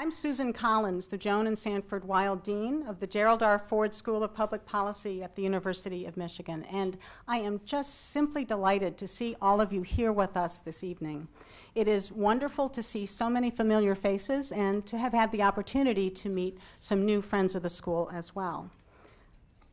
I'm Susan Collins, the Joan and Sanford Weill Dean of the Gerald R. Ford School of Public Policy at the University of Michigan, and I am just simply delighted to see all of you here with us this evening. It is wonderful to see so many familiar faces and to have had the opportunity to meet some new friends of the school as well.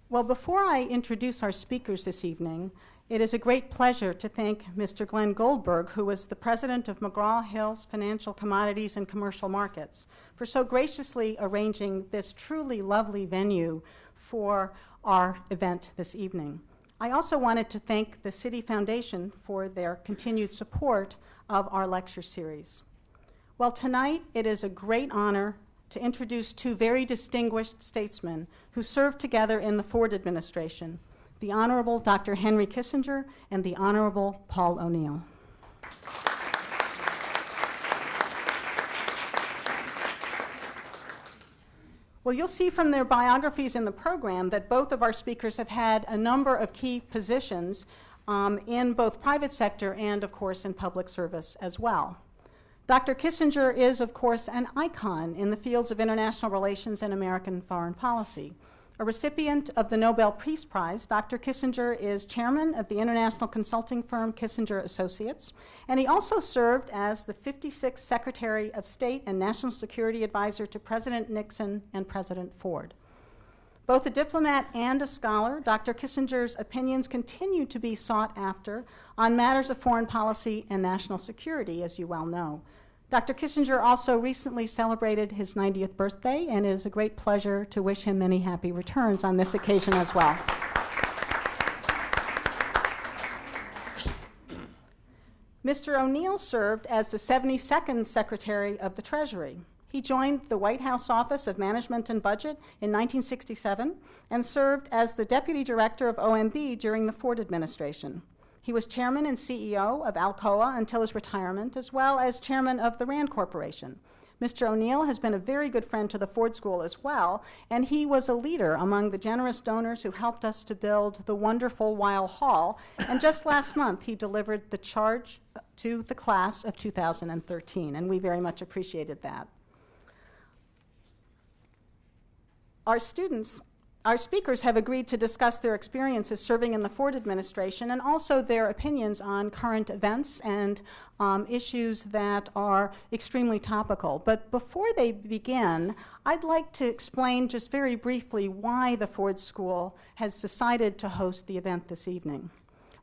Well, before I introduce our speakers this evening, it is a great pleasure to thank Mr. Glenn Goldberg, who was the president of McGraw-Hill's Financial Commodities and Commercial Markets, for so graciously arranging this truly lovely venue for our event this evening. I also wanted to thank the Citi Foundation for their continued support of our lecture series. Well, tonight it is a great honor to introduce two very distinguished statesmen who served together in the Ford administration, the Honorable Dr. Henry Kissinger and the Honorable Paul O'Neill. Well, you'll see from their biographies in the program that both of our speakers have had a number of key positions um, in both private sector and, of course, in public service as well. Dr. Kissinger is, of course, an icon in the fields of international relations and American foreign policy. A recipient of the Nobel Peace Prize, Dr. Kissinger is chairman of the international consulting firm Kissinger Associates, and he also served as the 56th Secretary of State and National Security Advisor to President Nixon and President Ford. Both a diplomat and a scholar, Dr. Kissinger's opinions continue to be sought after on matters of foreign policy and national security, as you well know. Dr. Kissinger also recently celebrated his 90th birthday, and it is a great pleasure to wish him many happy returns on this occasion as well. Mr. O'Neill served as the 72nd Secretary of the Treasury. He joined the White House Office of Management and Budget in 1967 and served as the Deputy Director of OMB during the Ford administration. He was chairman and CEO of Alcoa until his retirement, as well as chairman of the RAND Corporation. Mr. O'Neill has been a very good friend to the Ford School as well, and he was a leader among the generous donors who helped us to build the wonderful Weill Hall. And just last month, he delivered the charge to the class of 2013, and we very much appreciated that. Our students, our speakers have agreed to discuss their experiences serving in the Ford administration and also their opinions on current events and um, issues that are extremely topical. But before they begin, I'd like to explain just very briefly why the Ford School has decided to host the event this evening.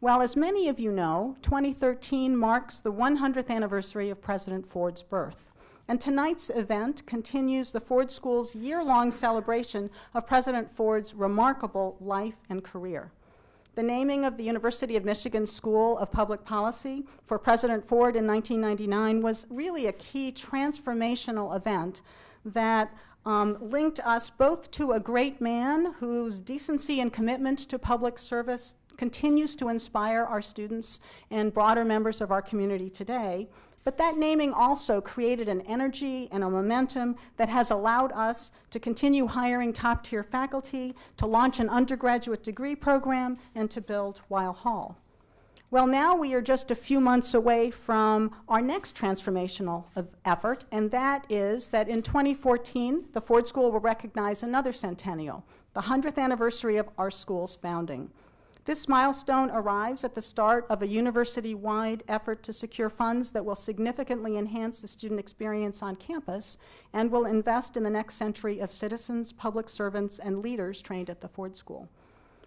Well, as many of you know, 2013 marks the 100th anniversary of President Ford's birth. And tonight's event continues the Ford School's year-long celebration of President Ford's remarkable life and career. The naming of the University of Michigan School of Public Policy for President Ford in 1999 was really a key transformational event that um, linked us both to a great man whose decency and commitment to public service continues to inspire our students and broader members of our community today, but that naming also created an energy and a momentum that has allowed us to continue hiring top-tier faculty, to launch an undergraduate degree program, and to build Weill Hall. Well, now we are just a few months away from our next transformational effort, and that is that in 2014, the Ford School will recognize another centennial, the 100th anniversary of our school's founding. This milestone arrives at the start of a university-wide effort to secure funds that will significantly enhance the student experience on campus and will invest in the next century of citizens, public servants, and leaders trained at the Ford School.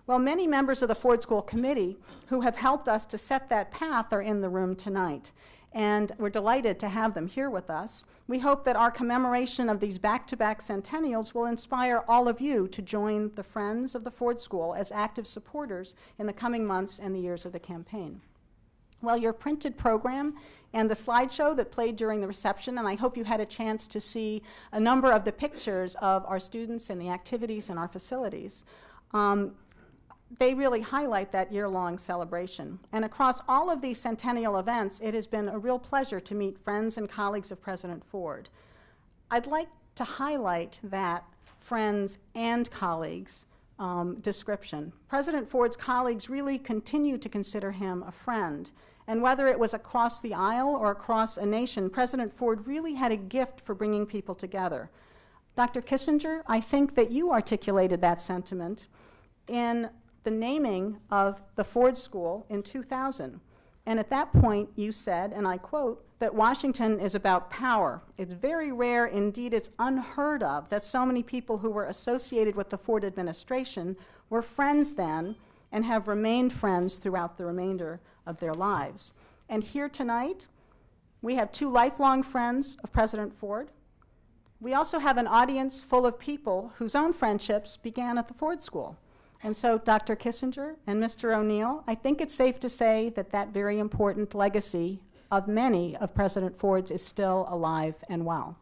Well, many members of the Ford School Committee who have helped us to set that path are in the room tonight and we're delighted to have them here with us. We hope that our commemoration of these back-to-back -back centennials will inspire all of you to join the Friends of the Ford School as active supporters in the coming months and the years of the campaign. Well, your printed program and the slideshow that played during the reception, and I hope you had a chance to see a number of the pictures of our students and the activities in our facilities. Um, they really highlight that year-long celebration. And across all of these centennial events, it has been a real pleasure to meet friends and colleagues of President Ford. I'd like to highlight that friends and colleagues um, description. President Ford's colleagues really continue to consider him a friend And whether it was across the aisle or across a nation, President Ford really had a gift for bringing people together. Dr. Kissinger, I think that you articulated that sentiment in the naming of the Ford School in 2000. And at that point, you said, and I quote, that Washington is about power. It's very rare, indeed, it's unheard of, that so many people who were associated with the Ford administration were friends then and have remained friends throughout the remainder of their lives. And here tonight, we have two lifelong friends of President Ford. We also have an audience full of people whose own friendships began at the Ford School. And so, Dr. Kissinger and Mr. O'Neill, I think it's safe to say that that very important legacy of many of President Ford's is still alive and well.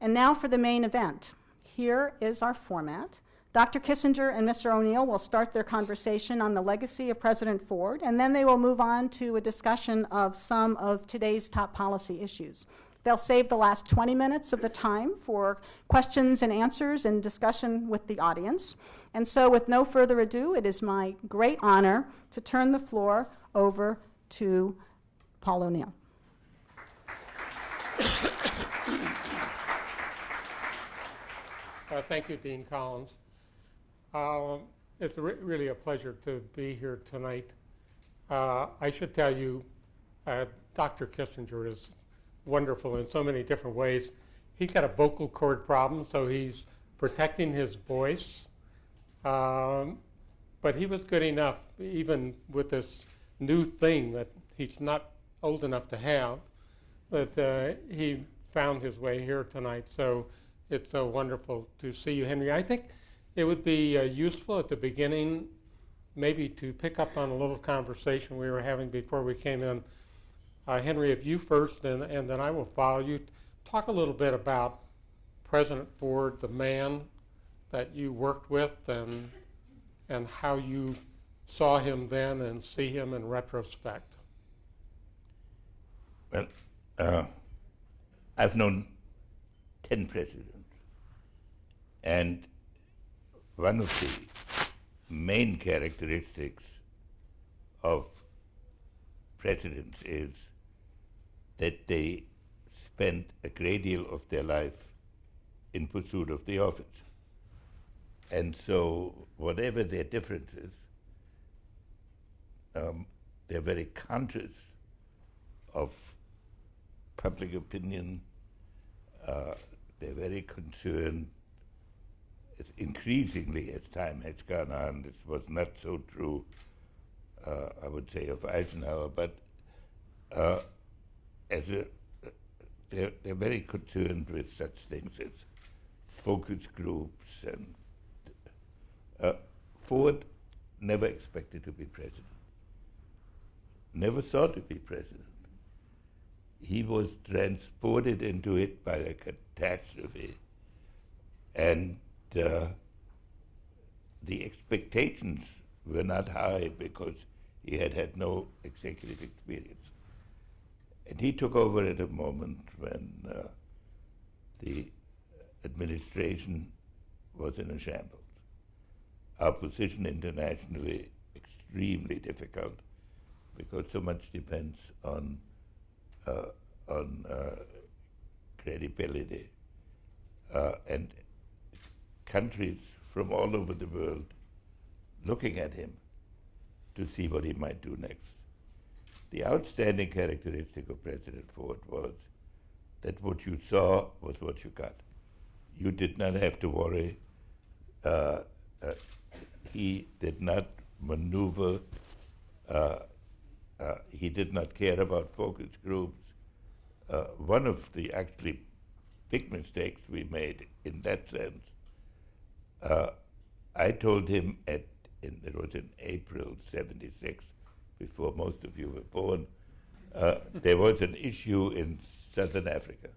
And now for the main event. Here is our format. Dr. Kissinger and Mr. O'Neill will start their conversation on the legacy of President Ford, and then they will move on to a discussion of some of today's top policy issues. They'll save the last 20 minutes of the time for questions and answers and discussion with the audience. And so, with no further ado, it is my great honor to turn the floor over to Paul O'Neill. Uh, thank you, Dean Collins. Um, it's re really a pleasure to be here tonight. Uh, I should tell you, uh, Dr. Kissinger is wonderful in so many different ways. He's got a vocal cord problem, so he's protecting his voice. Um, but he was good enough, even with this new thing that he's not old enough to have, that uh, he found his way here tonight. So it's so wonderful to see you, Henry. I think it would be uh, useful at the beginning maybe to pick up on a little conversation we were having before we came in. Uh, Henry, if you first, and, and then I will follow you, talk a little bit about President Ford, the man that you worked with, and, and how you saw him then and see him in retrospect. Well, uh, I've known 10 presidents. And one of the main characteristics of presidents is that they spent a great deal of their life in pursuit of the office. And so, whatever their differences, um, they're very conscious of public opinion. Uh, they're very concerned increasingly as time has gone on, this was not so true, uh, I would say, of Eisenhower, but uh, as a, they're, they're very concerned with such things as focus groups and uh, Ford never expected to be president, never thought to be president. He was transported into it by a catastrophe and uh, the expectations were not high because he had had no executive experience. And he took over at a moment when uh, the administration was in a shambles. Our position internationally extremely difficult because so much depends on uh, on uh, credibility. Uh, and countries from all over the world looking at him to see what he might do next. The outstanding characteristic of President Ford was that what you saw was what you got. You did not have to worry. Uh, uh, he did not maneuver. Uh, uh he did not care about focus groups. Uh, one of the actually big mistakes we made in that sense uh, I told him at, in, it was in April 76, before most of you were born, uh, there was an issue in Southern Africa.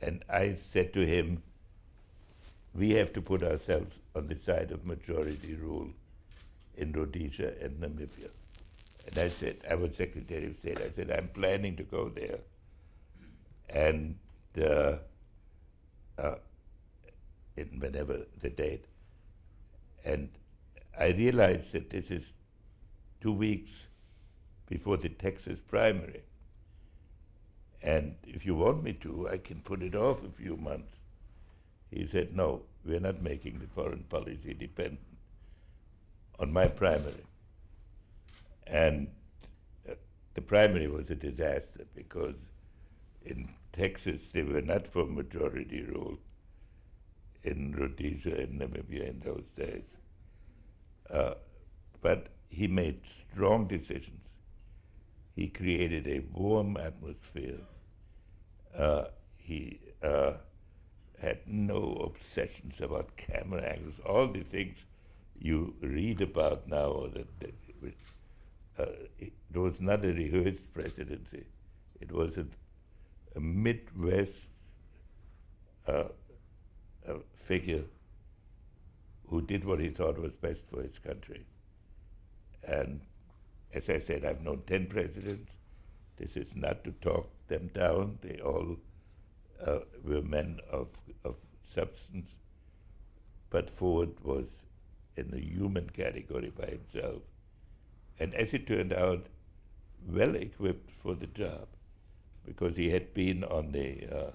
And I said to him, we have to put ourselves on the side of majority rule in Rhodesia and Namibia. And I said, I was Secretary of State, I said, I'm planning to go there. And uh, uh, in whenever the date. And I realized that this is two weeks before the Texas primary. And if you want me to, I can put it off a few months. He said, No, we're not making the foreign policy dependent on my primary. And uh, the primary was a disaster because in Texas they were not for majority rule in Rhodesia and Namibia in those days. Uh, but he made strong decisions. He created a warm atmosphere. Uh, he uh, had no obsessions about camera angles, all the things you read about now. That, that uh, it, was not a rehearsed presidency. It was a, a Midwest uh, a figure who did what he thought was best for his country. And as I said, I've known 10 presidents. This is not to talk them down. They all uh, were men of, of substance. But Ford was in the human category by himself. And as it turned out, well equipped for the job because he had been on the uh,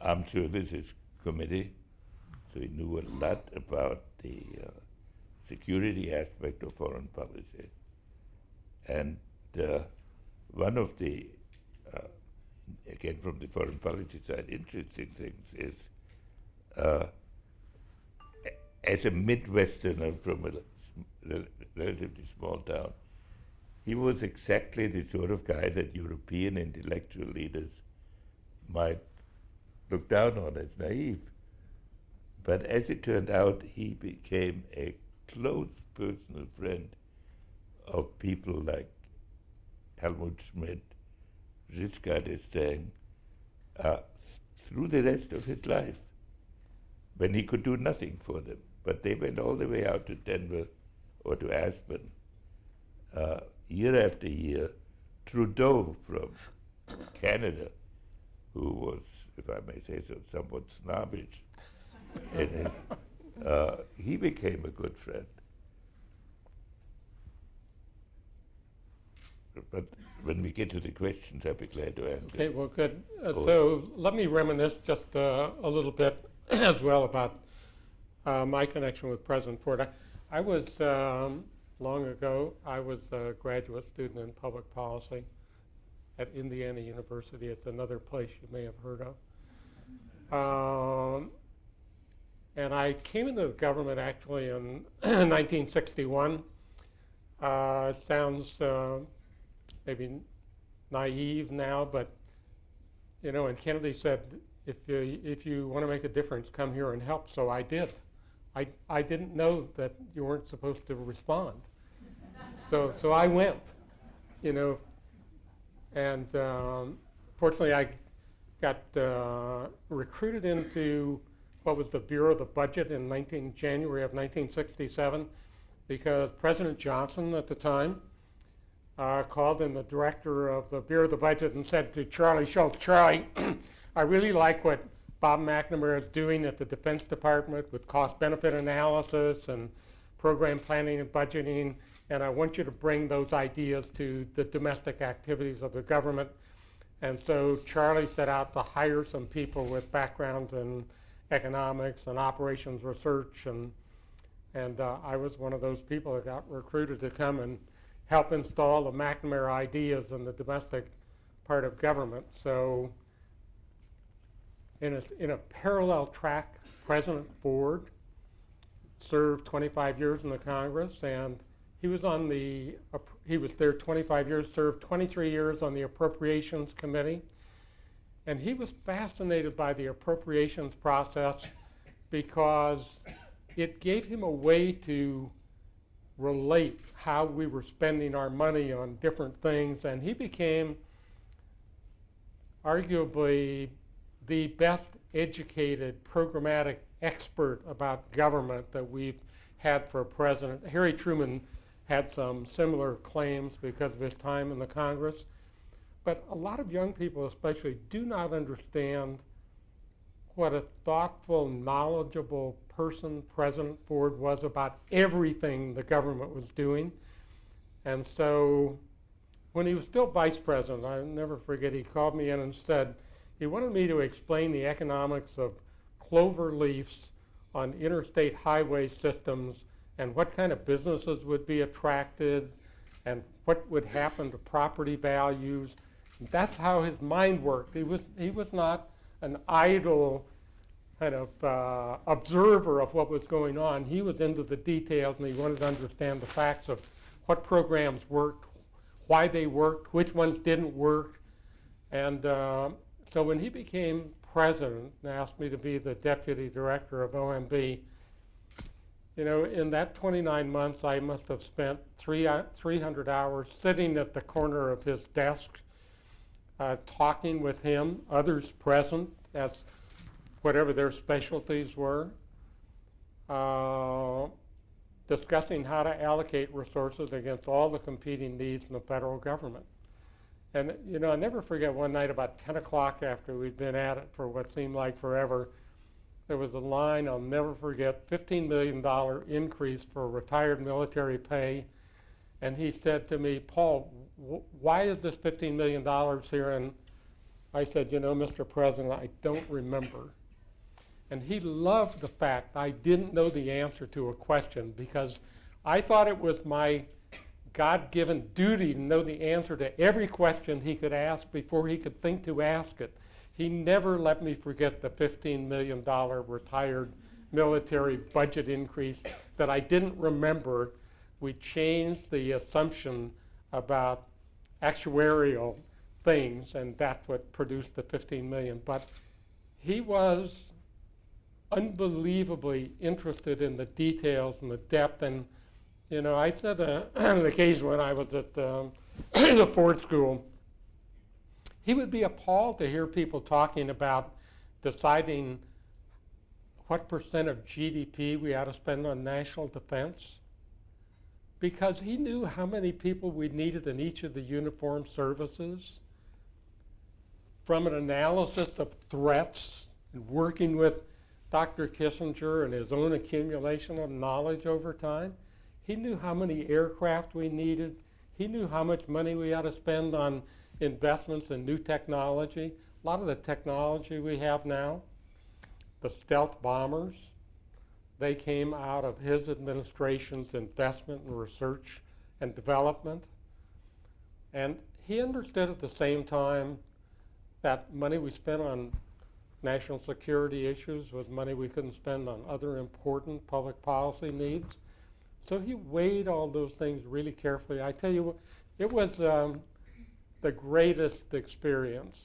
Armed Services Committee, so he knew a lot about the uh, security aspect of foreign policy. And uh, one of the, uh, again from the foreign policy side, interesting things is uh, as a Midwesterner from a relatively small town, he was exactly the sort of guy that European intellectual leaders might look down on as naive. But as it turned out, he became a close personal friend of people like Helmut Schmidt, Giscard d'Estaing, uh, through the rest of his life, when he could do nothing for them. But they went all the way out to Denver or to Aspen, uh, year after year. Trudeau from Canada, who was, if I may say so, somewhat snobbish, in his, uh, he became a good friend. But when we get to the questions, I'll be glad to answer. Okay, well, good. Uh, so let me reminisce just uh, a little bit as well about uh, my connection with President Ford. I, I was, um, long ago, I was a graduate student in public policy at Indiana University. It's another place you may have heard of. Um, and I came into the government actually in 1961. Uh, it sounds uh, maybe naive now, but you know, and Kennedy said, if you, if you want to make a difference, come here and help. So I did. I, I didn't know that you weren't supposed to respond. so, so I went, you know, and um, fortunately I got uh, recruited into what was the Bureau of the Budget in 19, January of 1967 because President Johnson at the time uh, called in the director of the Bureau of the Budget and said to Charlie Schultze, Charlie, I really like what Bob McNamara is doing at the Defense Department with cost benefit analysis and program planning and budgeting, and I want you to bring those ideas to the domestic activities of the government. And so Charlie set out to hire some people with backgrounds in economics and operations research, and, and uh, I was one of those people that got recruited to come and help install the McNamara ideas in the domestic part of government. So in a, in a parallel track, President Ford served 25 years in the Congress, and he was on the he was there 25 years, served 23 years on the Appropriations Committee, and he was fascinated by the appropriations process because it gave him a way to relate how we were spending our money on different things, and he became arguably the best educated programmatic expert about government that we've had for a president. Harry Truman had some similar claims because of his time in the Congress. But a lot of young people, especially, do not understand what a thoughtful, knowledgeable person President Ford was about everything the government was doing. And so when he was still vice president, I'll never forget, he called me in and said he wanted me to explain the economics of clover leaves on interstate highway systems and what kind of businesses would be attracted and what would happen to property values. That's how his mind worked. He was, he was not an idle kind of uh, observer of what was going on. He was into the details and he wanted to understand the facts of what programs worked, why they worked, which ones didn't work. And uh, so when he became president and asked me to be the deputy director of OMB, you know, in that 29 months, I must have spent three, uh, 300 hours sitting at the corner of his desk, uh, talking with him, others present, as whatever their specialties were, uh, discussing how to allocate resources against all the competing needs in the federal government. And, you know, I never forget one night about 10 o'clock after we'd been at it for what seemed like forever, there was a line I'll never forget $15 million increase for retired military pay. And he said to me, Paul, why is this $15 million here? And I said, You know, Mr. President, I don't remember. And he loved the fact I didn't know the answer to a question because I thought it was my God given duty to know the answer to every question he could ask before he could think to ask it. He never let me forget the $15 million retired military budget increase that I didn't remember. We changed the assumption about actuarial things, and that's what produced the 15 million. But he was unbelievably interested in the details and the depth. And, you know, I said uh, on an occasion when I was at um, the Ford School, he would be appalled to hear people talking about deciding what percent of GDP we ought to spend on national defense because he knew how many people we needed in each of the uniformed services. From an analysis of threats and working with Dr. Kissinger and his own accumulation of knowledge over time. He knew how many aircraft we needed. He knew how much money we ought to spend on investments in new technology. A lot of the technology we have now, the stealth bombers, they came out of his administration's investment in research and development. And he understood at the same time that money we spent on national security issues with money we couldn't spend on other important public policy needs. So he weighed all those things really carefully. I tell you, it was um, the greatest experience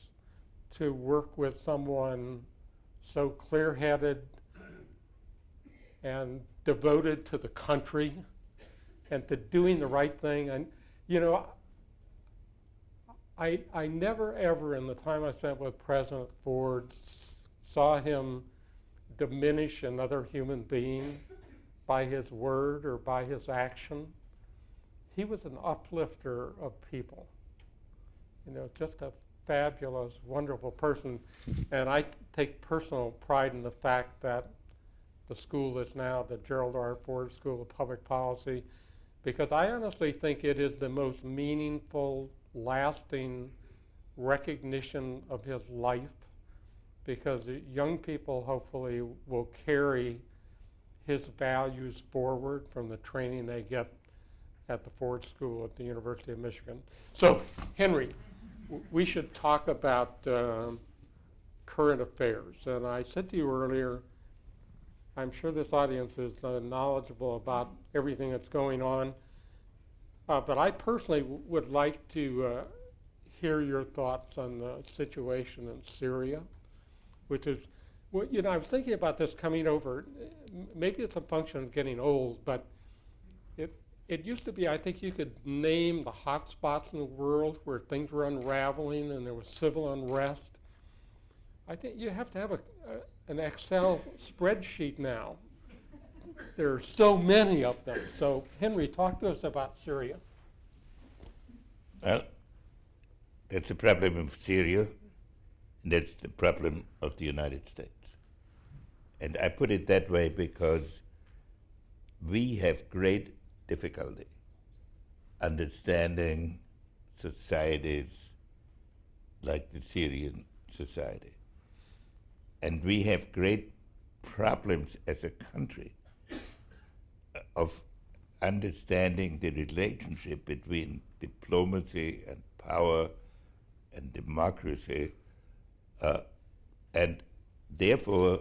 to work with someone so clear-headed and devoted to the country and to doing the right thing. And, you know, I, I never ever in the time I spent with President Ford saw him diminish another human being by his word or by his action. He was an uplifter of people. You know, just a fabulous, wonderful person. And I take personal pride in the fact that the school is now the Gerald R. Ford School of Public Policy because I honestly think it is the most meaningful, lasting recognition of his life because young people hopefully will carry his values forward from the training they get at the Ford School at the University of Michigan. So, Henry, we should talk about uh, current affairs. And I said to you earlier, I'm sure this audience is uh, knowledgeable about everything that's going on. Uh, but I personally would like to uh, hear your thoughts on the situation in Syria which is, well, you know, I was thinking about this coming over. Maybe it's a function of getting old, but it it used to be. I think you could name the hot spots in the world where things were unraveling and there was civil unrest. I think you have to have a, a an Excel spreadsheet now. There are so many of them. So, Henry, talk to us about Syria. Well, that's the problem in Syria and that's the problem of the United States. And I put it that way because we have great difficulty understanding societies like the Syrian society. And we have great problems as a country of understanding the relationship between diplomacy and power and democracy. Uh, and therefore,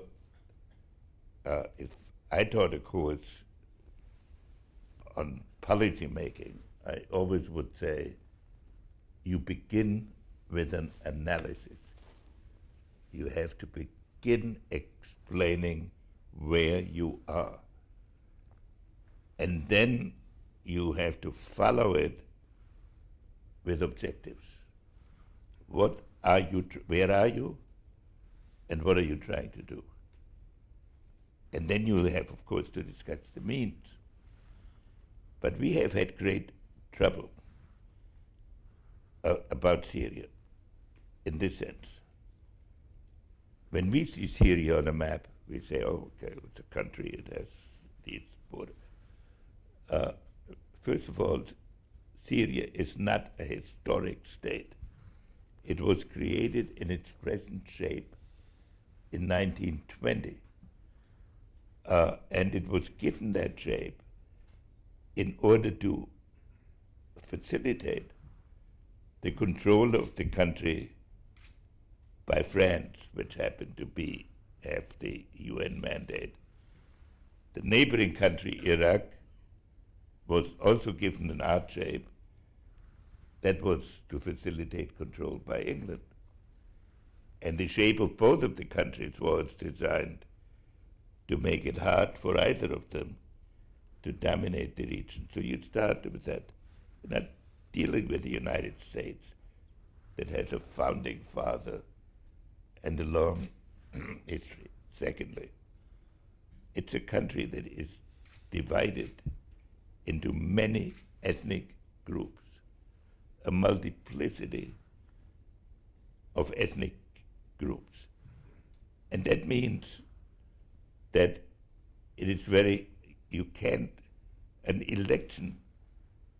uh, if I taught a course on policy making, I always would say you begin with an analysis. You have to begin explaining where you are. And then you have to follow it with objectives. What are you, where are you, and what are you trying to do? And then you have, of course, to discuss the means. But we have had great trouble uh, about Syria in this sense. When we see Syria on a map, we say, oh, okay, it's a country, it has these borders. Uh, first of all, Syria is not a historic state. It was created in its present shape in 1920. Uh, and it was given that shape in order to facilitate the control of the country by France, which happened to be have the UN mandate. The neighboring country, Iraq, was also given an art shape that was to facilitate control by England. And the shape of both of the countries was designed to make it hard for either of them to dominate the region. So you start with that. You're not dealing with the United States that has a founding father and a long history. Secondly, it's a country that is divided into many ethnic groups, a multiplicity of ethnic groups. And that means that it is very, you can't, an election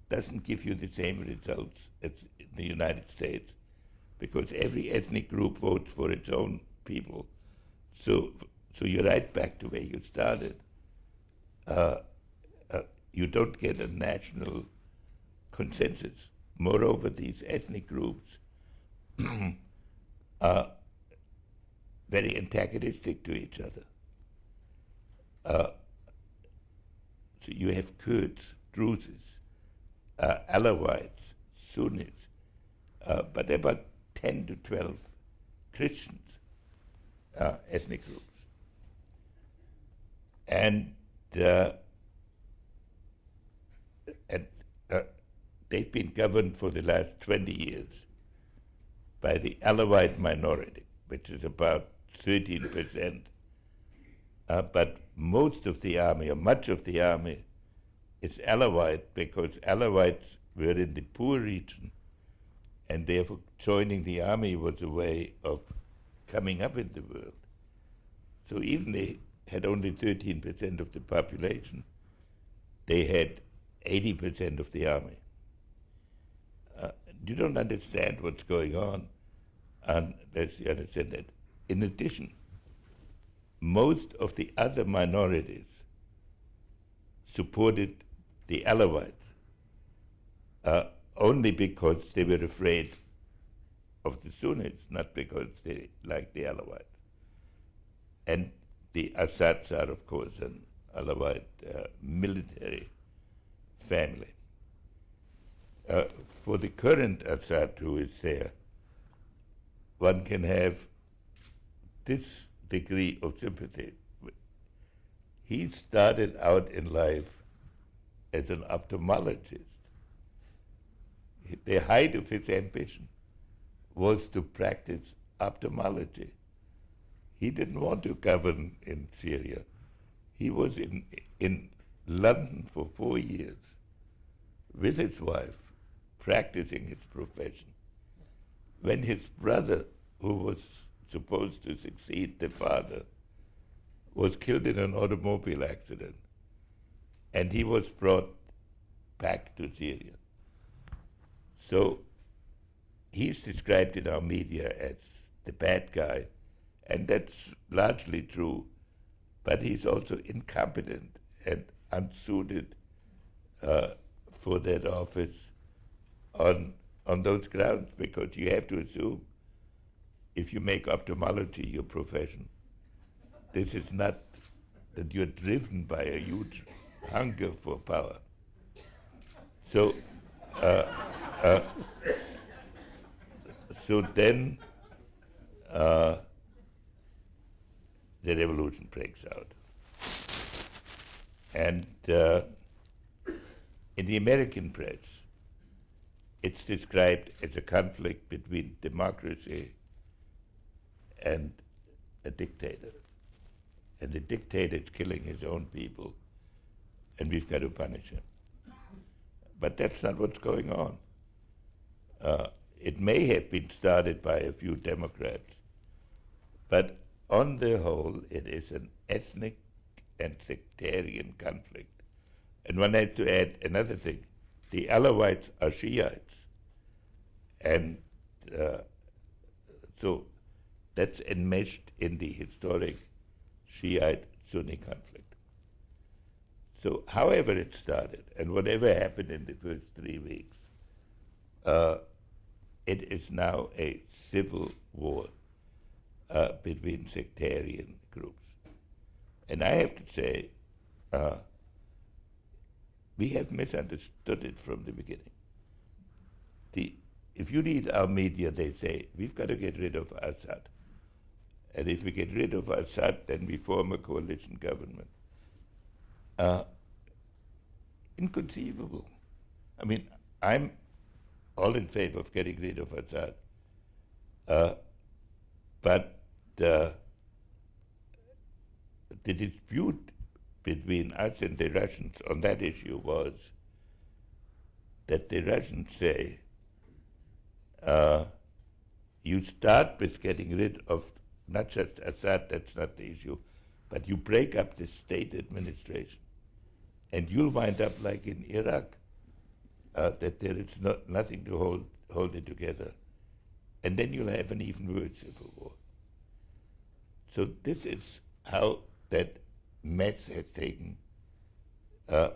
doesn't give you the same results as the United States because every ethnic group votes for its own people. So, so you're right back to where you started. Uh, uh, you don't get a national consensus. Moreover, these ethnic groups are very antagonistic to each other. Uh, so you have Kurds, Druzes, uh, Alawites, Sunnis, uh, but about 10 to 12 Christians uh, ethnic groups. And, uh, and uh, they've been governed for the last 20 years by the Alawite minority, which is about 13%. Uh, but most of the army, or much of the army, is Alawite because Alawites were in the poor region, and therefore joining the army was a way of coming up in the world. So even they had only 13% of the population, they had 80% of the army. Uh, you don't understand what's going on unless you understand that. In addition, most of the other minorities supported the Alawites uh, only because they were afraid of the Sunnis, not because they liked the Alawites. And the Assads are, of course, an Alawite uh, military family. Uh, for the current Assad who is there, one can have this degree of sympathy. He started out in life as an ophthalmologist. The height of his ambition was to practice ophthalmology. He didn't want to govern in Syria. He was in, in London for four years with his wife, practicing his profession. When his brother, who was supposed to succeed the father, was killed in an automobile accident, and he was brought back to Syria. So he's described in our media as the bad guy, and that's largely true, but he's also incompetent and unsuited uh, for that office on on those grounds because you have to assume if you make ophthalmology your profession, this is not that you're driven by a huge hunger for power. So, uh, uh, so then uh, the revolution breaks out. And uh, in the American press, it's described as a conflict between democracy and a dictator. And the dictator is killing his own people, and we've got to punish him. But that's not what's going on. Uh, it may have been started by a few Democrats, but on the whole, it is an ethnic and sectarian conflict. And one had to add another thing. The Alawites are Shiites. And uh, so that's enmeshed in the historic Shiite Sunni conflict. So, however it started, and whatever happened in the first three weeks, uh, it is now a civil war uh, between sectarian groups. And I have to say, uh, we have misunderstood it from the beginning. The, if you read our media, they say, we've got to get rid of Assad. And if we get rid of Assad, then we form a coalition government. Uh, inconceivable. I mean, I'm all in favor of getting rid of Assad. Uh, but uh, the dispute between us and the Russians on that issue was that the Russians say uh, you start with getting rid of not just Assad, that's not the issue, but you break up the state administration. And you'll wind up like in Iraq, uh, that there is not, nothing to hold, hold it together. And then you'll have an even worse civil war. So this is how that mess has taken uh,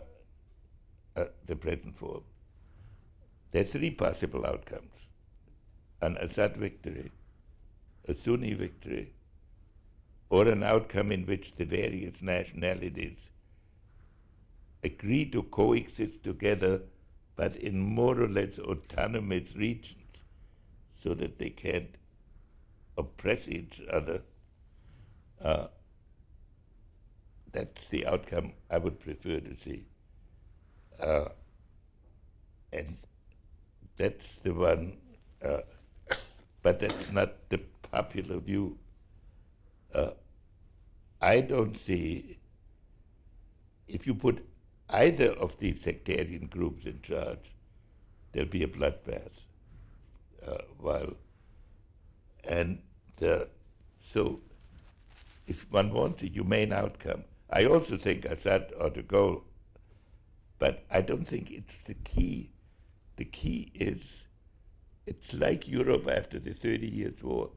uh, the present form. There are three possible outcomes. An Assad victory, a Sunni victory, or an outcome in which the various nationalities agree to coexist together, but in more or less autonomous regions, so that they can't oppress each other. Uh, that's the outcome I would prefer to see. Uh, and that's the one, uh, but that's not the popular view. Uh, I don't see, if you put either of these sectarian groups in charge, there'll be a bloodbath. Uh, while, and uh, so, if one wants a humane outcome, I also think Assad ought to go, but I don't think it's the key. The key is, it's like Europe after the 30 Years' War,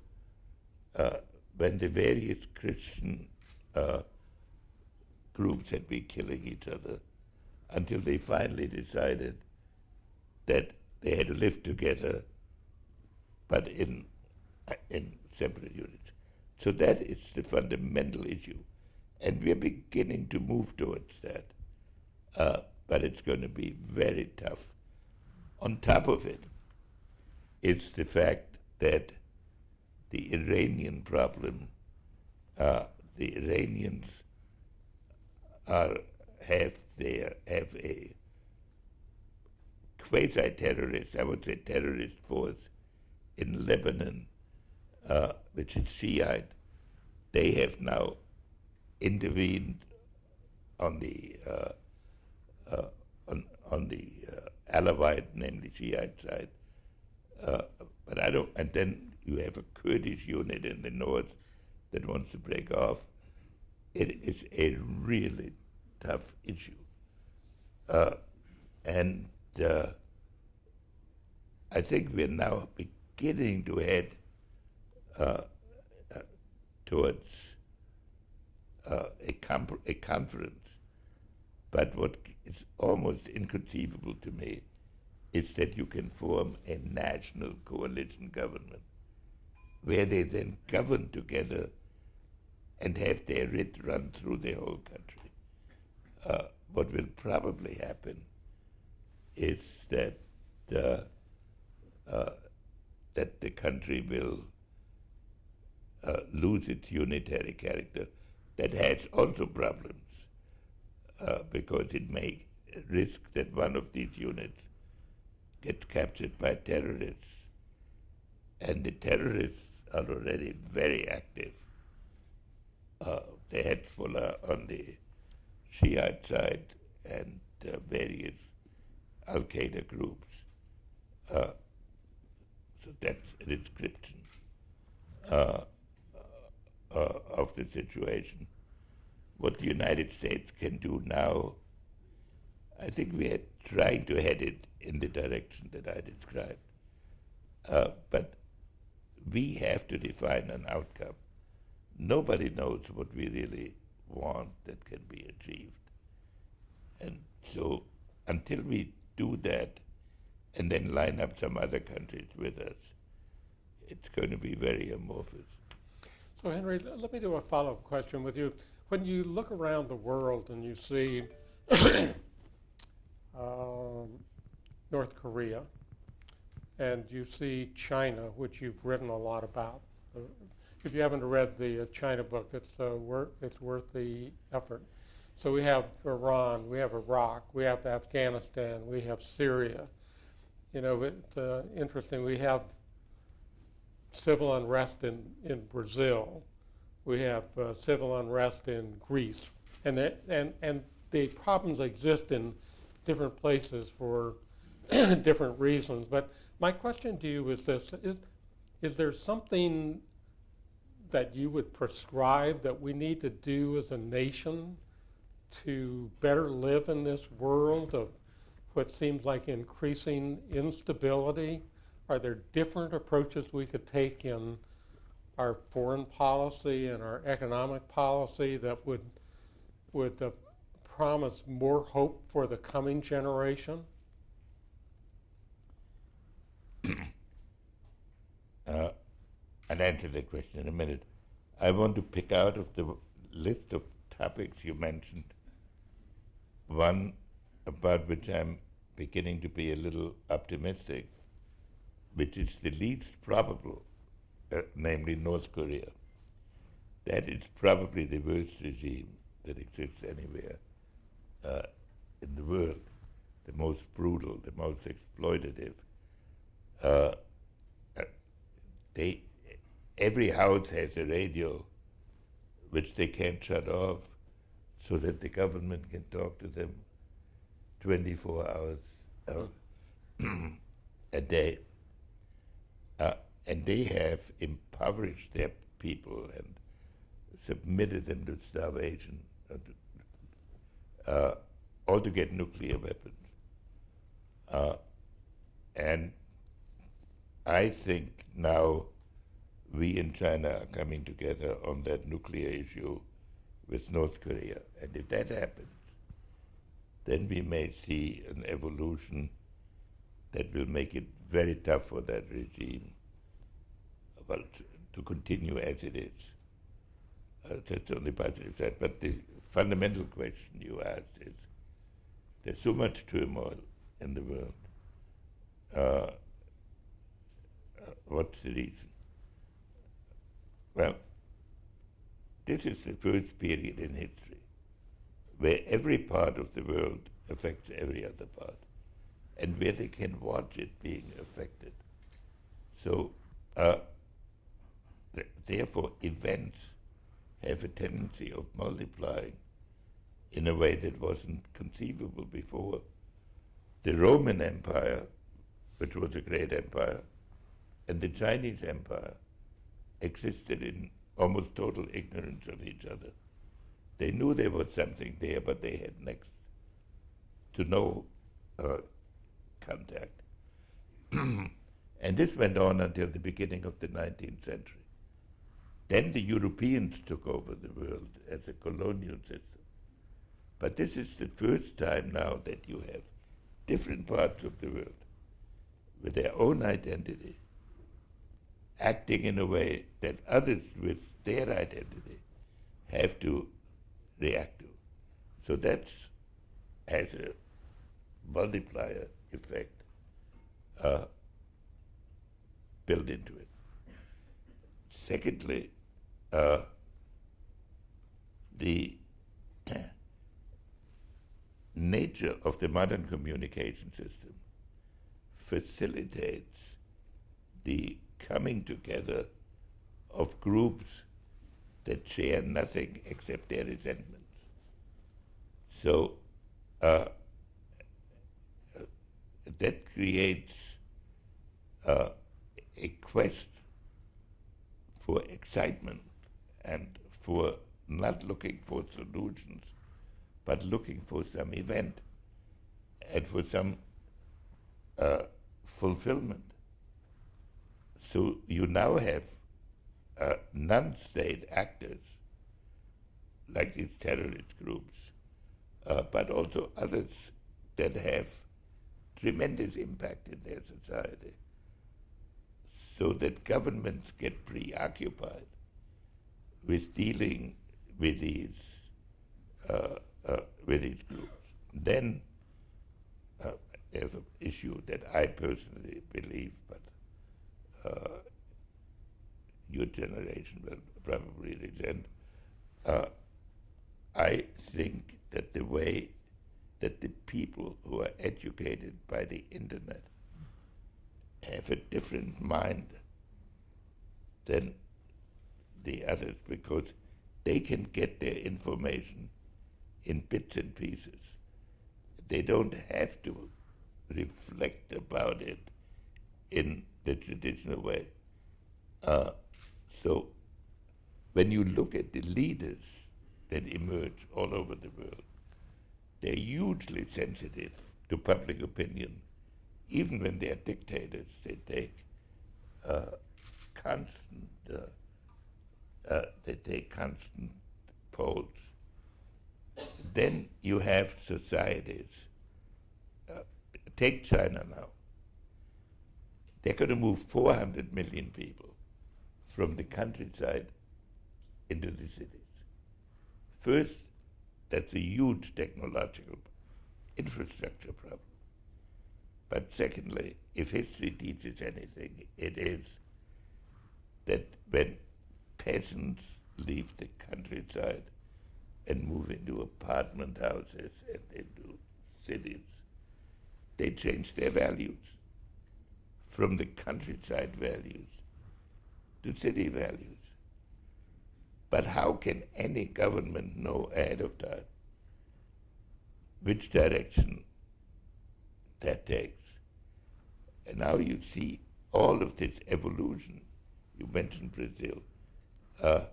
uh, when the various Christian uh, groups had been killing each other until they finally decided that they had to live together, but in, in separate units. So that is the fundamental issue. And we're beginning to move towards that. Uh, but it's going to be very tough. On top of it, it's the fact that the Iranian problem, uh, the Iranians are have their have a quasi-terrorist, I would say terrorist force in Lebanon, uh, which is Shiite. They have now intervened on the uh, uh, on, on the uh, Alawite, namely Shiite side. Uh, but I don't. And then you have a Kurdish unit in the north that wants to break off. It is a really tough issue, uh, and uh, I think we're now beginning to head uh, uh, towards uh, a, a conference. But what is almost inconceivable to me is that you can form a national coalition government where they then govern together and have their writ run through the whole country. Uh, what will probably happen is that uh, uh, that the country will uh, lose its unitary character. That has also problems uh, because it may risk that one of these units gets captured by terrorists, and the terrorists are already very active. Uh, the Hezbollah on the Shiite side and uh, various Al Qaeda groups. Uh, so that's a description uh, uh, of the situation. What the United States can do now, I think we are trying to head it in the direction that I described. Uh, but we have to define an outcome. Nobody knows what we really want that can be achieved. And so until we do that and then line up some other countries with us, it's going to be very amorphous. So, Henry, let me do a follow up question with you. When you look around the world and you see um, North Korea and you see China, which you've written a lot about, uh, if you haven't read the uh, China book, it's, uh, worth, it's worth the effort. So we have Iran, we have Iraq, we have Afghanistan, we have Syria. You know, it's uh, interesting. We have civil unrest in, in Brazil. We have uh, civil unrest in Greece. And, that, and, and the problems exist in different places for different reasons. But my question to you is this is, is there something that you would prescribe that we need to do as a nation to better live in this world of what seems like increasing instability? Are there different approaches we could take in our foreign policy and our economic policy that would would uh, promise more hope for the coming generation? uh, I'll answer that question in a minute. I want to pick out of the list of topics you mentioned one about which I'm beginning to be a little optimistic, which is the least probable, uh, namely North Korea. That is probably the worst regime that exists anywhere uh, in the world, the most brutal, the most exploitative. Uh, uh they, every house has a radio which they can't shut off so that the government can talk to them 24 hours uh, a day. Uh, and they have impoverished their people and submitted them to starvation, uh, or to get nuclear weapons. Uh, and I think now we in China are coming together on that nuclear issue with North Korea. And if that happens, then we may see an evolution that will make it very tough for that regime well, to, continue as it is. Uh, that's on the positive side. But the fundamental question you asked is there's so much turmoil in the world. Uh, uh, what's the reason? Well, this is the first period in history where every part of the world affects every other part and where they can watch it being affected. So, uh, th- therefore, events have a tendency of multiplying in a way that wasn't conceivable before. The Roman Empire, which was a great empire, and the Chinese Empire existed in almost total ignorance of each other. They knew there was something there, but they had next to no uh, contact. And this went on until the beginning of the 19th century. Then the Europeans took over the world as a colonial system. But this is the first time now that you have different parts of the world with their own identity acting in a way that others with their identity have to react to. So that has a multiplier effect uh, built into it. Secondly, uh, the nature of the modern communication system facilitates the coming together of groups that share nothing except their resentments. So uh, that creates uh, a quest for excitement and for not looking for solutions, but looking for some event and for some uh, fulfillment. So you now have uh, non-state actors like these terrorist groups, uh, but also others that have tremendous impact in their society so that governments get preoccupied with dealing with these, uh, uh, with these groups. Then uh, there's an issue that I personally believe, but uh, your generation will probably resent. Uh, I think that the way that the people who are educated by the internet have a different mind than the others because they can get their information in bits and pieces. They don't have to reflect about it in the traditional way. Uh, so when you look at the leaders that emerge all over the world, they're hugely sensitive to public opinion. Even when they're dictators, they take uh, constant, uh, uh, they take constant polls. Then you have societies. Uh, take China now. They're going to move 400 million people from the countryside into the cities. First, that's a huge technological infrastructure problem. But secondly, if history teaches anything, it is that when peasants leave the countryside and move into apartment houses and into cities, they change their values from the countryside values to city values. But how can any government know ahead of time which direction that takes? And now you see all of this evolution. You mentioned Brazil. Uh,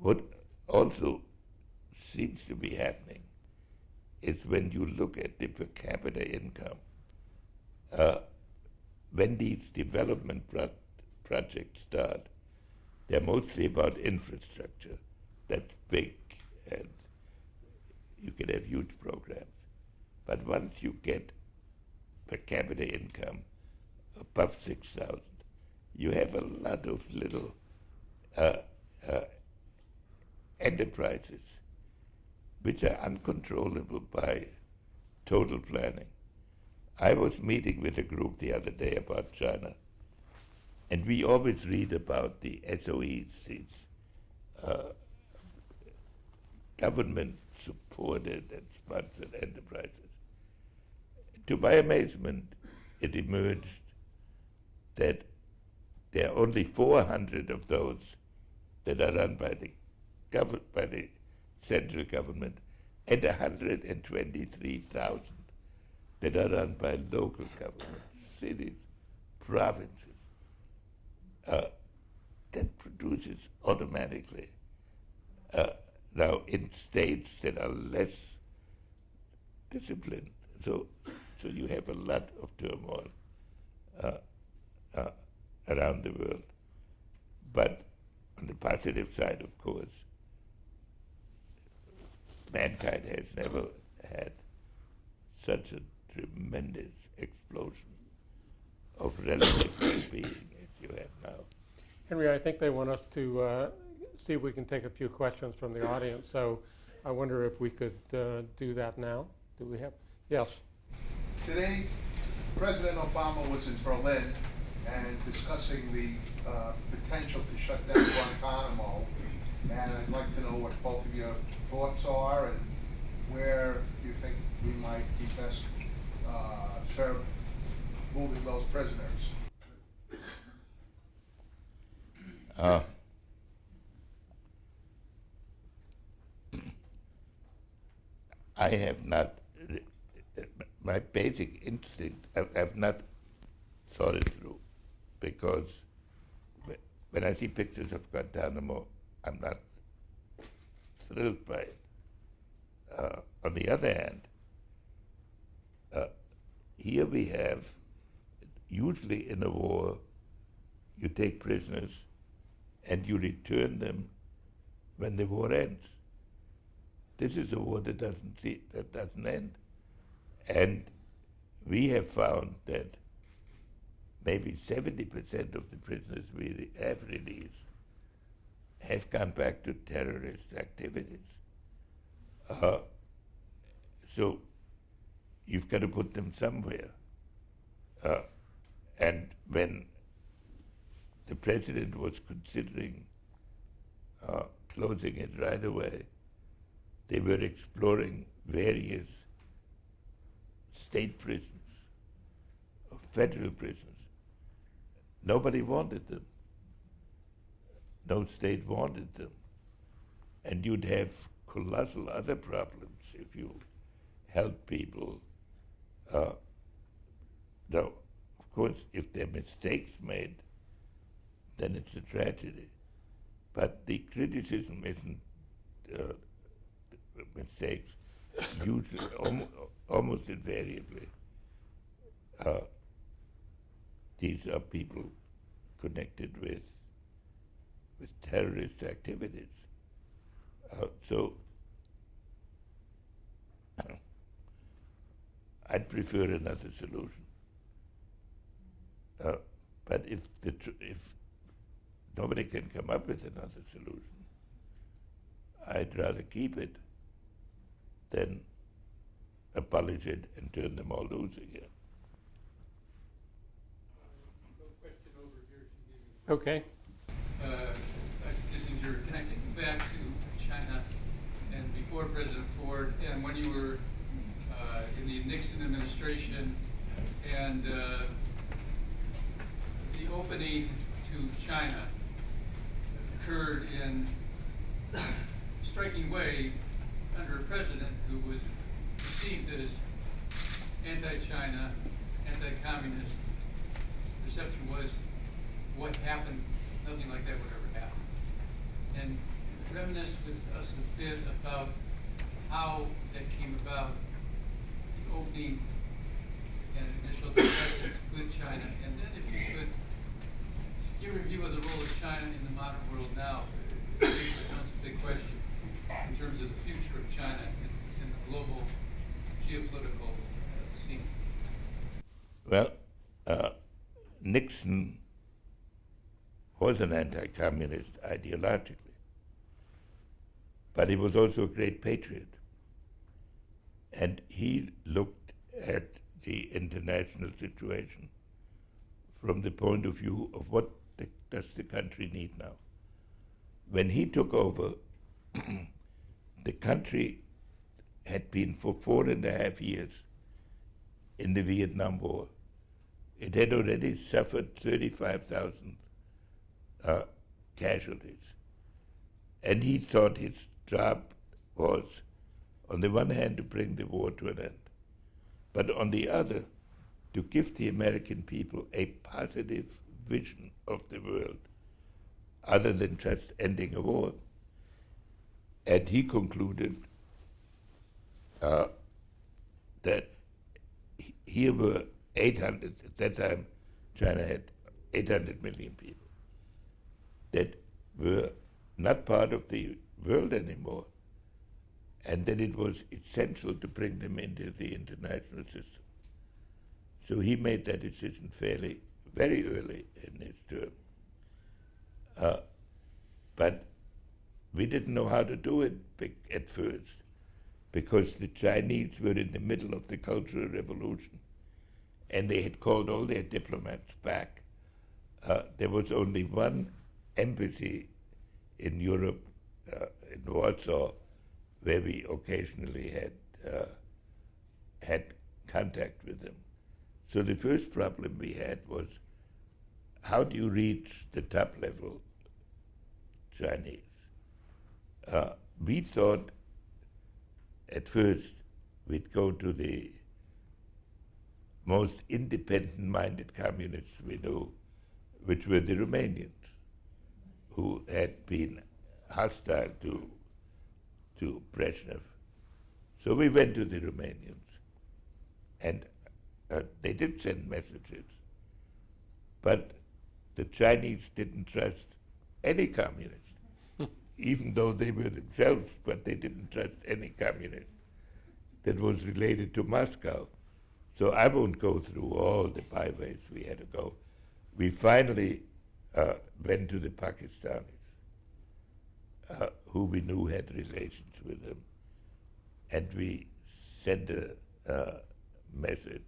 what also seems to be happening is when you look at the per capita income, uh, when these development pro projects start, they're mostly about infrastructure that's big and you can have huge programs. But once you get per capita income above 6,000, you have a lot of little uh, uh, enterprises which are uncontrollable by total planning. I was meeting with a group the other day about China, and we always read about the SOEs, these uh, government-supported and sponsored enterprises. To my amazement, it emerged that there are only 400 of those that are run by the, by the central government and 123,000 that are run by local governments, cities, provinces. Uh, that produces automatically. Uh, now, in states that are less disciplined, so so you have a lot of turmoil. Uh, uh, around the world. But on the positive side, of course, mankind has never had such a tremendous explosion of relative well-being as you have now. Henry, I think they want us to uh, see if we can take a few questions from the audience. So I wonder if we could uh, do that now. Do we have? Yes. Today, President Obama was in Berlin and discussing the uh, potential to shut down Guantanamo. And I'd like to know what both of your thoughts are and where you think we might be best uh, served moving those prisoners. Uh, I have not, my basic instinct, I have not thought it through because when I see pictures of Guantanamo, I'm not thrilled by it. Uh, on the other hand, here we have, usually in a war, you take prisoners and you return them when the war ends. This is a war that doesn't see, that doesn't end, and we have found that maybe 70% of the prisoners we have released have gone back to terrorist activities. Uh, so you've got to put them somewhere. Uh, and when the president was considering uh, closing it right away, they were exploring various state prisons, federal prisons. Nobody wanted them. No state wanted them. And you'd have colossal other problems if you held people. Uh, now, of course, if there are mistakes made, then it's a tragedy. But the criticism isn't uh, mistakes, usually, almost, invariably. Uh, these are people connected with with terrorist activities. Uh, so I'd prefer another solution. Uh, but if the tr- if nobody can come up with another solution, I'd rather keep it than abolish it and turn them all loose again. Okay. uh, Dr. Kissinger, connecting back to China and before President Ford and when you were in the Nixon administration and uh, the opening to China occurred in a striking way under a president who was perceived as anti-China, anti-communist. Perception was what happened, nothing like that would ever happen. And reminisce with us a bit about how that came about, the opening and initial discussions with China, and then if you could give a review of the role of China in the modern world now, becomes a big question in terms of the future of China in, in the global geopolitical uh, scene. Well, uh, Nixon was an anti-communist ideologically, but he was also a great patriot. And he looked at the international situation from the point of view of what the, does the country need now. When he took over, the country had been for four and a half years in the Vietnam War. It had already suffered 35,000 uh, casualties. And he thought his job was, on the one hand, to bring the war to an end, but on the other, to give the American people a positive vision of the world other than just ending a war. And he concluded uh, that here were 800, at that time China had 800 million people that were not part of the world anymore, and that it was essential to bring them into the international system. So he made that decision fairly, very early in his term. Uh, but we didn't know how to do it at first because the Chinese were in the middle of the Cultural Revolution and they had called all their diplomats back. Uh, there was only one embassy in Europe, uh, in Warsaw, where we occasionally had uh, had contact with them. So the first problem we had was how do you reach the top level Chinese? Uh, we thought at first we'd go to the most independent-minded communists we knew, which were the Romanians, who had been hostile to, to Brezhnev. So we went to the Romanians, and uh, they did send messages, but the Chinese didn't trust any communist even though they were themselves, but they didn't trust any communist that was related to Moscow. So I won't go through all the byways we had to go. We finally uh, went to the Pakistanis, uh, who we knew had relations with them, and we sent a uh, message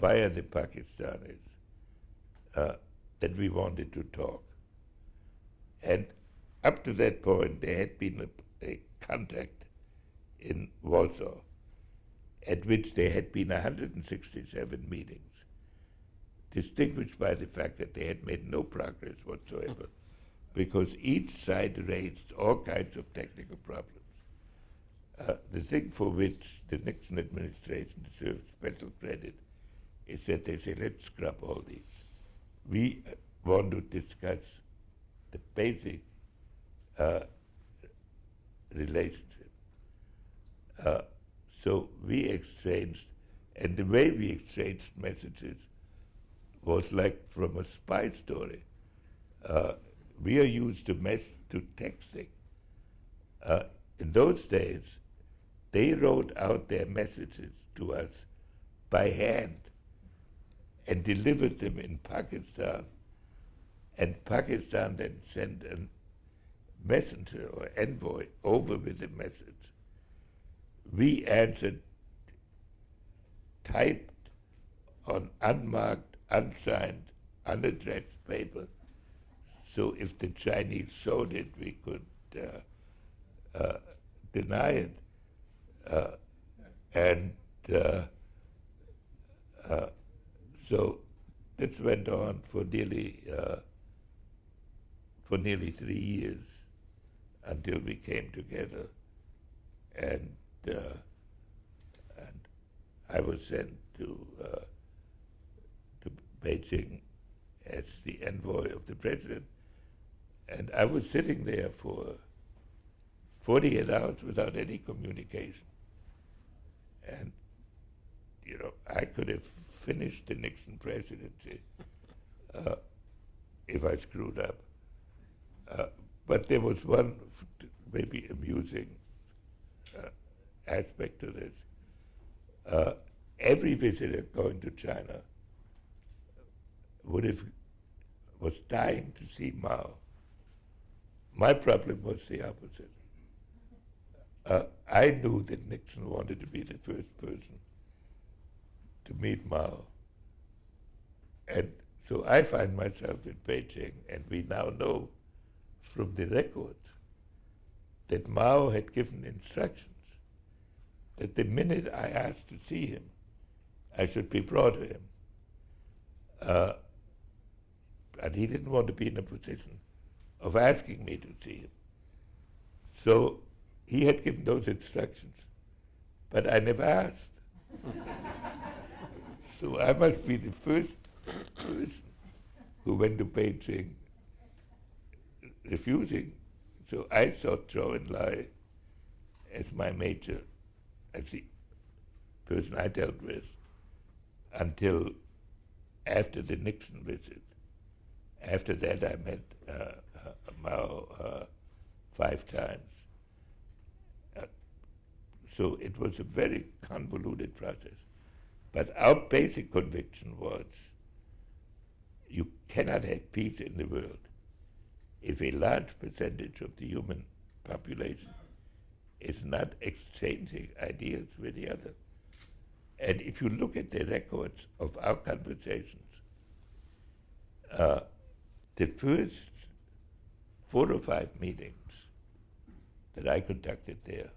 via the Pakistanis uh, that we wanted to talk. And up to that point, there had been a, a contact in Warsaw at which there had been 167 meetings, distinguished by the fact that they had made no progress whatsoever, because each side raised all kinds of technical problems. Uh, the thing for which the Nixon administration deserves special credit is that they say, let's scrap all these. We uh, want to discuss the basic uh, relationship. Uh, so we exchanged, and the way we exchanged messages was like from a spy story. We are used to mess to texting. Uh, in those days, they wrote out their messages to us by hand and delivered them in Pakistan. And Pakistan then sent a messenger or envoy over with the message. We answered typed on unmarked, unsigned, unaddressed paper. So if the Chinese showed it, we could uh, uh, deny it. Uh, and uh, uh, so this went on for nearly uh, for nearly three years until we came together. And, and I was sent to, to Beijing as the envoy of the president. And I was sitting there for 48 hours without any communication. And, you know, I could have finished the Nixon presidency uh, if I screwed up. Uh, but there was one maybe amusing uh, aspect to this. Uh, every visitor going to China would have was dying to see Mao. My problem was the opposite. Uh, I knew that Nixon wanted to be the first person to meet Mao. And so I find myself in Beijing, and we now know from the records that Mao had given instructions that the minute I asked to see him, I should be brought to him. Uh, and he didn't want to be in a position of asking me to see him. So he had given those instructions, but I never asked. so I must be the first person who went to Beijing refusing. So I saw Zhou Enlai as my major, as the person I dealt with until after the Nixon visit. After that, I met uh, uh, Mao uh, five times. Uh, so it was a very convoluted process. But our basic conviction was you cannot have peace in the world if a large percentage of the human population is not exchanging ideas with the other. And if you look at the records of our conversations, uh, the first four or five meetings that I conducted there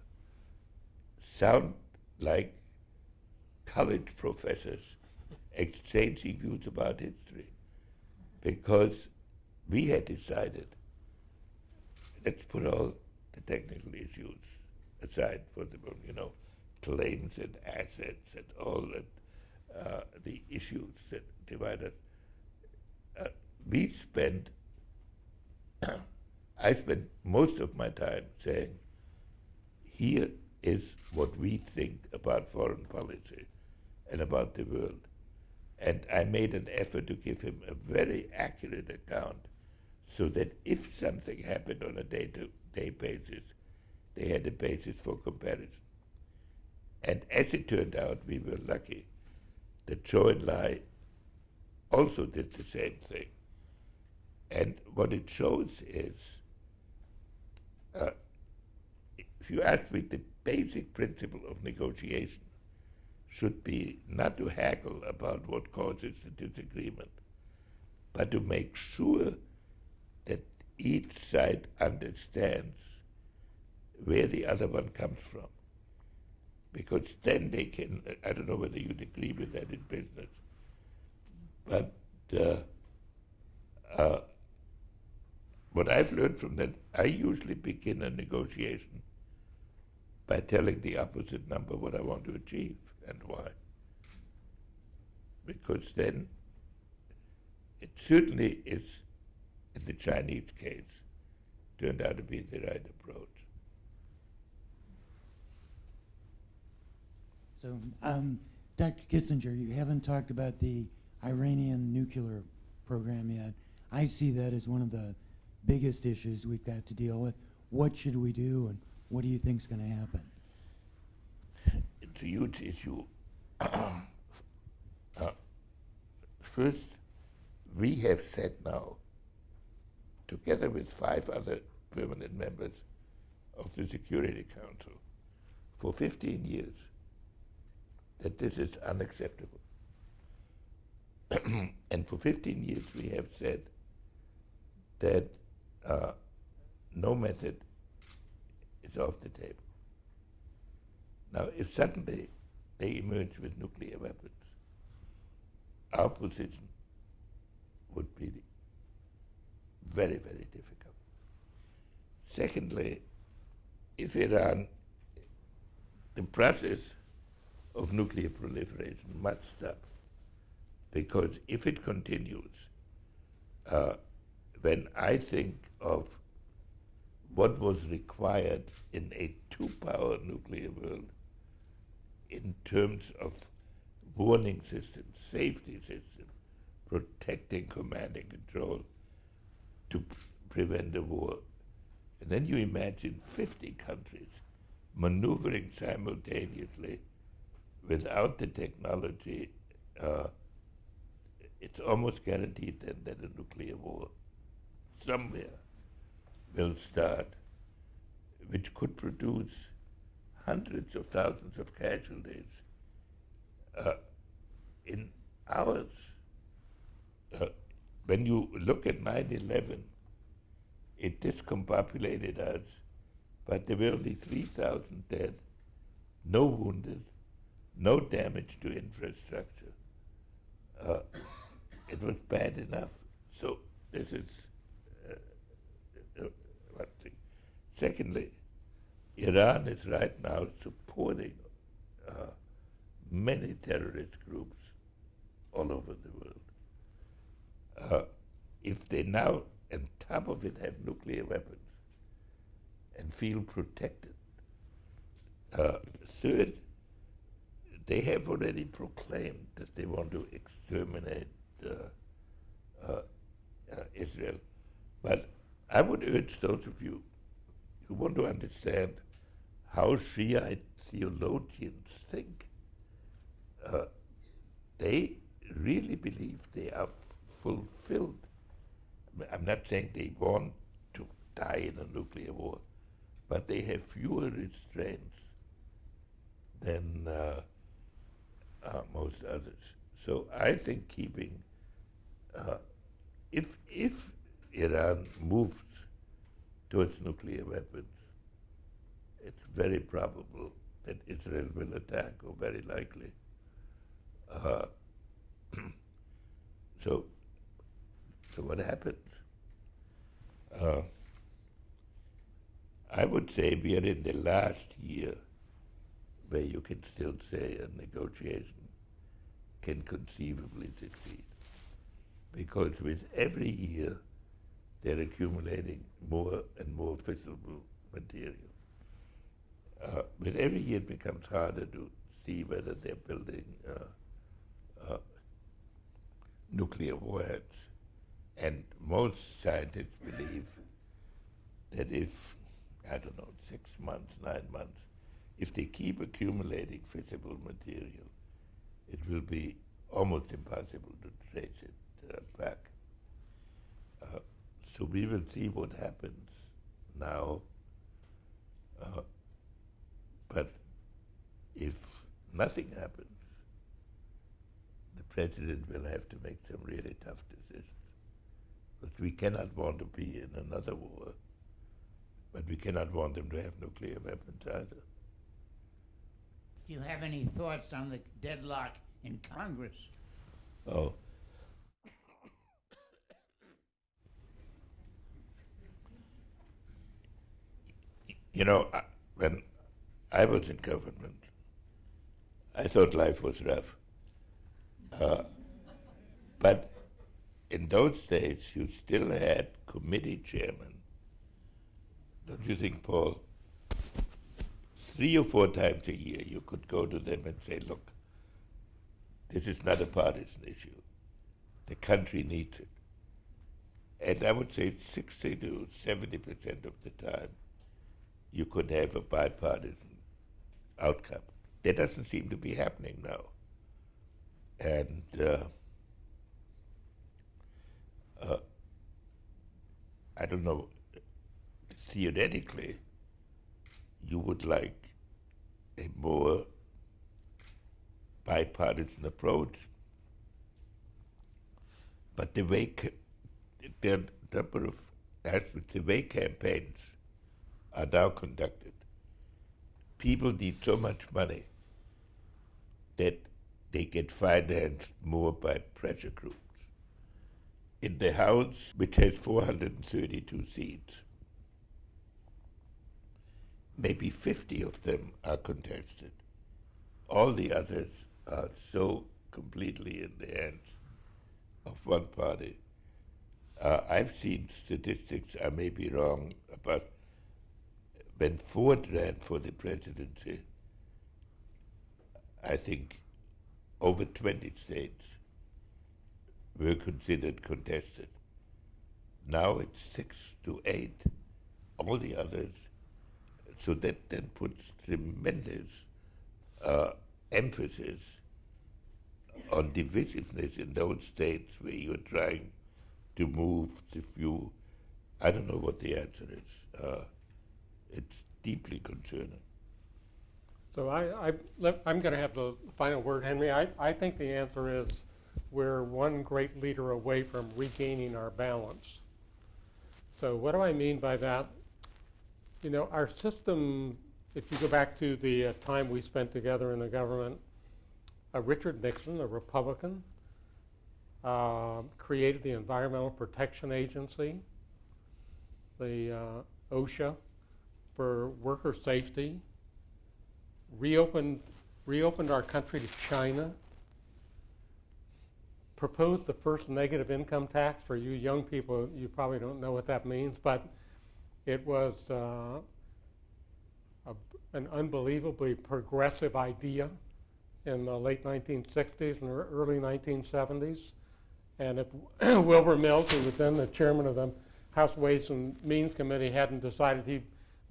sound like college professors exchanging views about history because we had decided let's put all the technical issues aside for the you know claims and assets and all that uh, the issues that divide us. Uh, we spent I spent most of my time saying here is what we think about foreign policy and about the world. And I made an effort to give him a very accurate account so that if something happened on a day to day basis, they had a basis for comparison. And as it turned out, we were lucky that Zhou Enlai also did the same thing. And what it shows is, uh, if you ask me, the basic principle of negotiation should be not to haggle about what causes the disagreement, but to make sure that each side understands where the other one comes from. Because then they can, I don't know whether you'd agree with that in business, but uh, uh, what I've learned from that, I usually begin a negotiation by telling the opposite number what I want to achieve and why. Because then it certainly is, in the Chinese case, turned out to be the right approach. So, um, Dr. Kissinger, you haven't talked about the Iranian nuclear program yet. I see that as one of the biggest issues we've got to deal with. What should we do, and what do you think is going to happen? It's a huge issue. uh, first, we have said now, together with five other permanent members of the Security Council, for 15 years, that this is unacceptable. and for 15 years we have said that uh, no method is off the table. Now, if suddenly they emerge with nuclear weapons, our position would be very, very difficult. Secondly, if Iran, the process of nuclear proliferation must stop. Because if it continues, uh, when I think of what was required in a two-power nuclear world in terms of warning systems, safety systems, protecting command and control to prevent a war. And then you imagine 50 countries maneuvering simultaneously without the technology, uh, it's almost guaranteed then that a nuclear war somewhere will start, which could produce hundreds of thousands of casualties uh, in hours. Uh, when you look at 9-11, it discombobulated us, but there were only 3,000 dead, no wounded, no damage to infrastructure. Uh, it was bad enough. So this is one thing. Secondly, Iran is right now supporting uh, many terrorist groups all over the world. Uh, if they now, on top of it, have nuclear weapons and feel protected, uh, third, they have already proclaimed that they want to exterminate uh, uh, uh, Israel. But I would urge those of you who want to understand how Shiite theologians think. Uh, they really believe they are fulfilled. I'm not saying they want to die in a nuclear war, but they have fewer restraints than uh, uh, most others. So I think keeping, uh, if if Iran moves towards nuclear weapons, it's very probable that Israel will attack, or very likely. Uh, so, so what happens? Uh, I would say we are in the last year where you can still say a negotiation can conceivably succeed. Because with every year, they're accumulating more and more fissile material. Uh, with every year, it becomes harder to see whether they're building uh, uh, nuclear warheads. And most scientists believe that if, I don't know, six months, nine months, if they keep accumulating fissile material, it will be almost impossible to trace it uh, back. So we will see what happens now. Uh, but if nothing happens, the president will have to make some really tough decisions. But we cannot want to be in another war, but we cannot want them to have nuclear weapons either. Do you have any thoughts on the deadlock in Congress? Oh. You know, when I was in government, I thought life was rough. Uh, but in those days, you still had committee chairmen. Don't you think, Paul? Three or four times a year, you could go to them and say, look, this is not a partisan issue. The country needs it. And I would say 60 to 70% of the time, you could have a bipartisan outcome. That doesn't seem to be happening now. And uh, uh, I don't know, theoretically, you would like a more bipartisan approach. But the way there are a number of aspects, the way campaigns are now conducted, people need so much money that they get financed more by pressure groups. In the House, which has 432 seats, maybe 50 of them are contested. All the others are so completely in the hands of one party. Uh, I've seen statistics, I may be wrong, about when Ford ran for the presidency, I think over 20 states were considered contested. Now it's six to eight, all the others. So that then puts tremendous uh, emphasis on divisiveness in those states where you're trying to move the few. I don't know what the answer is. Uh, it's deeply concerning. So I, I, I'm going to have the final word, Henry. I, I think the answer is we're one great leader away from regaining our balance. So what do I mean by that? You know, our system, if you go back to the uh, time we spent together in the government, uh, Richard Nixon, a Republican, uh, created the Environmental Protection Agency, the uh, OSHA for worker safety, reopened, reopened our country to China, proposed the first negative income tax. For you young people, you probably don't know what that means, but it was uh, a, an unbelievably progressive idea in the late 1960s and early 1970s. And if Wilbur Mills, who was then the chairman of the House Ways and Means Committee, hadn't decided he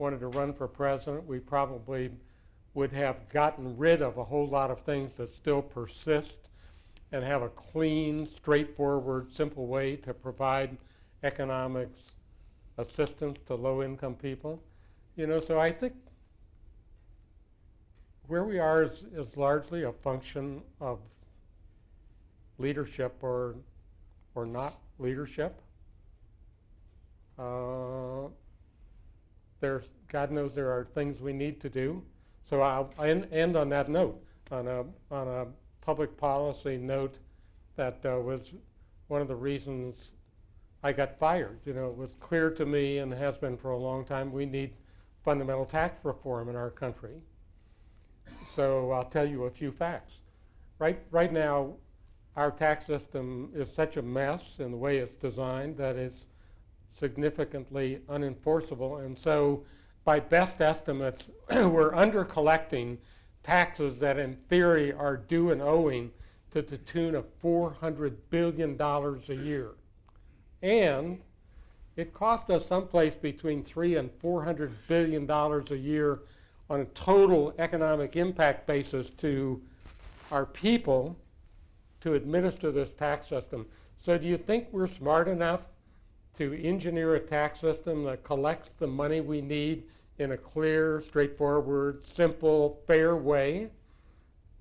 wanted to run for president, we probably would have gotten rid of a whole lot of things that still persist and have a clean, straightforward, simple way to provide economics assistance to low-income people. You know, so I think where we are is, is largely a function of leadership or or not leadership. Uh, God knows there are things we need to do. So I'll end, end on that note, on a on a public policy note that uh, was one of the reasons I got fired. You know, it was clear to me and has been for a long time we need fundamental tax reform in our country. So I'll tell you a few facts. Right, right now, our tax system is such a mess in the way it's designed that it's significantly unenforceable. And so, by best estimates, we're under collecting taxes that in theory are due and owing to the tune of $400 billion a year. And it cost us someplace between three and 400 billion dollars a year on a total economic impact basis to our people to administer this tax system. So do you think we're smart enough to engineer a tax system that collects the money we need in a clear, straightforward, simple, fair way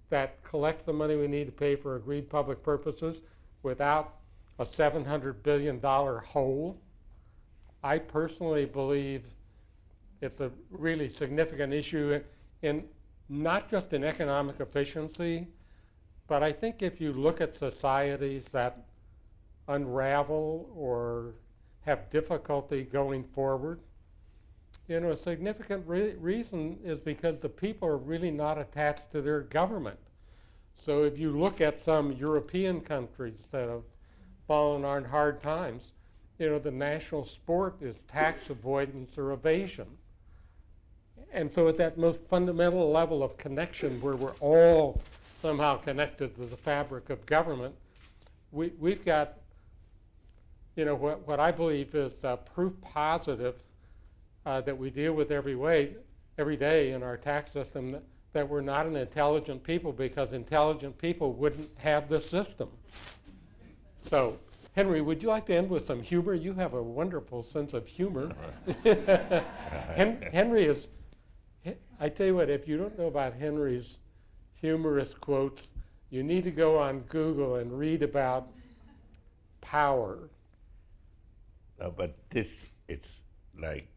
that collects the money we need to pay for agreed public purposes without a $700 billion hole? I personally believe it's a really significant issue in not just in economic efficiency, but I think if you look at societies that unravel or have difficulty going forward, you know, a significant re reason is because the people are really not attached to their government. So if you look at some European countries that have fallen on hard times, you know, the national sport is tax avoidance or evasion. And so at that most fundamental level of connection where we're all somehow connected to the fabric of government, we, we've got, you know, what, what I believe is uh, proof positive uh, that we deal with every way, every day in our tax system that, that we're not an intelligent people because intelligent people wouldn't have the system. So, Henry, would you like to end with some humor? You have a wonderful sense of humor. Hen Henry is, I tell you what, if you don't know about Henry's humorous quotes, you need to go on Google and read about power. No, but this, it's like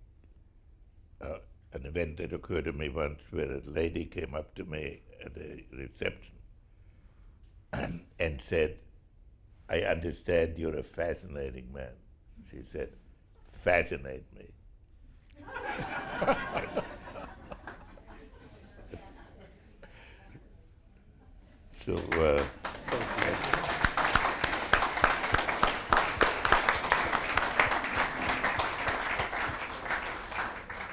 uh, an event that occurred to me once where a lady came up to me at a reception and, and said, I understand you're a fascinating man. She said, fascinate me. so, uh,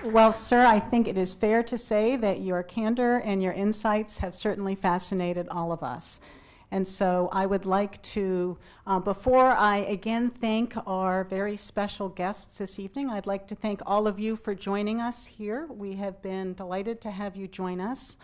Well, sir, I think it is fair to say that your candor and your insights have certainly fascinated all of us. And so I would like to, uh, before I again thank our very special guests this evening, I'd like to thank all of you for joining us here. We have been delighted to have you join us.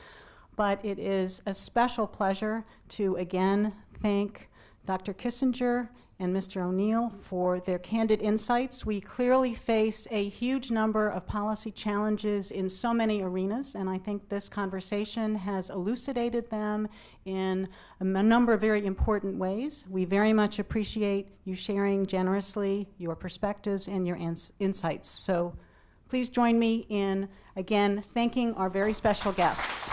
But it is a special pleasure to again thank Dr. Kissinger and Mr. O'Neill for their candid insights. We clearly face a huge number of policy challenges in so many arenas, and I think this conversation has elucidated them in a number of very important ways. We very much appreciate you sharing generously your perspectives and your ins insights. So please join me in, again, thanking our very special guests.